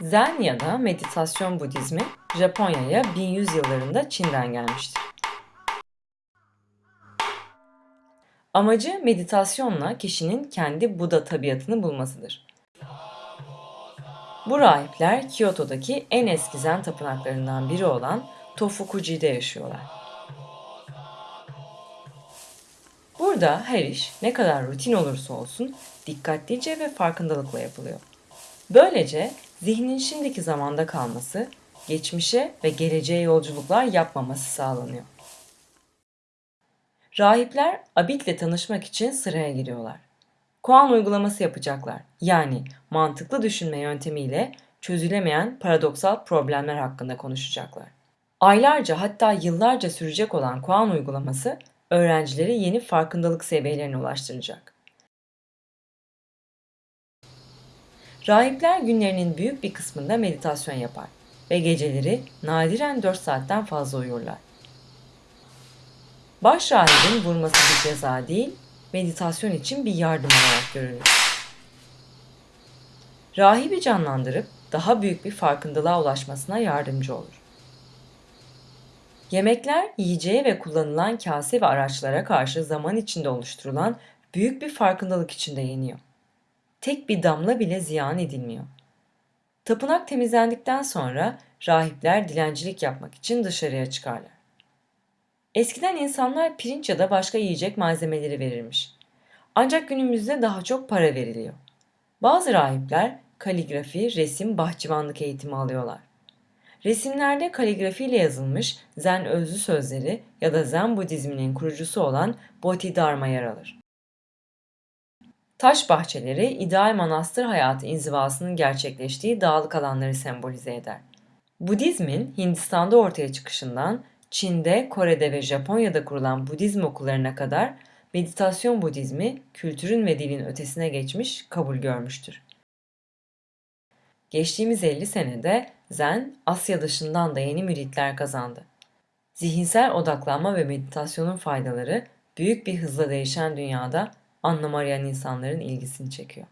Zen ya da meditasyon Budizmi Japonya'ya 1100 yıllarında Çin'den gelmiştir. Amacı meditasyonla kişinin kendi Buda tabiatını bulmasıdır. Bu rahipler Kyoto'daki en eski Zen tapınaklarından biri olan Tofukuji'de yaşıyorlar. Burada her iş ne kadar rutin olursa olsun dikkatlice ve farkındalıkla yapılıyor. Böylece zihnin şimdiki zamanda kalması, geçmişe ve geleceğe yolculuklar yapmaması sağlanıyor. Rahipler Abid'le tanışmak için sıraya giriyorlar. Kuan uygulaması yapacaklar. Yani mantıklı düşünme yöntemiyle çözülemeyen paradoksal problemler hakkında konuşacaklar. Aylarca hatta yıllarca sürecek olan Kuan uygulaması öğrencileri yeni farkındalık seviyelerine ulaştıracak. Rahipler günlerinin büyük bir kısmında meditasyon yapar ve geceleri nadiren 4 saatten fazla uyurlar. Baş rahibin vurması bir ceza değil, meditasyon için bir yardım olarak görülür. Rahibi canlandırıp daha büyük bir farkındalığa ulaşmasına yardımcı olur. Yemekler yiyeceğe ve kullanılan kase ve araçlara karşı zaman içinde oluşturulan büyük bir farkındalık içinde yeniyor. Tek bir damla bile ziyan edilmiyor. Tapınak temizlendikten sonra rahipler dilencilik yapmak için dışarıya çıkarlar. Eskiden insanlar pirinç ya da başka yiyecek malzemeleri verirmiş. Ancak günümüzde daha çok para veriliyor. Bazı rahipler kaligrafi, resim, bahçıvanlık eğitimi alıyorlar. Resimlerde kaligrafiyle yazılmış Zen özlü sözleri ya da Zen Budizminin kurucusu olan Bodhidharma yer alır. Taş bahçeleri ideal manastır hayatı inzivasının gerçekleştiği dağlık alanları sembolize eder. Budizmin Hindistan'da ortaya çıkışından Çin'de, Kore'de ve Japonya'da kurulan Budizm okullarına kadar meditasyon Budizmi kültürün ve dilin ötesine geçmiş, kabul görmüştür. Geçtiğimiz 50 senede Zen, Asya dışından da yeni müritler kazandı. Zihinsel odaklanma ve meditasyonun faydaları büyük bir hızla değişen dünyada anlam arayan insanların ilgisini çekiyor.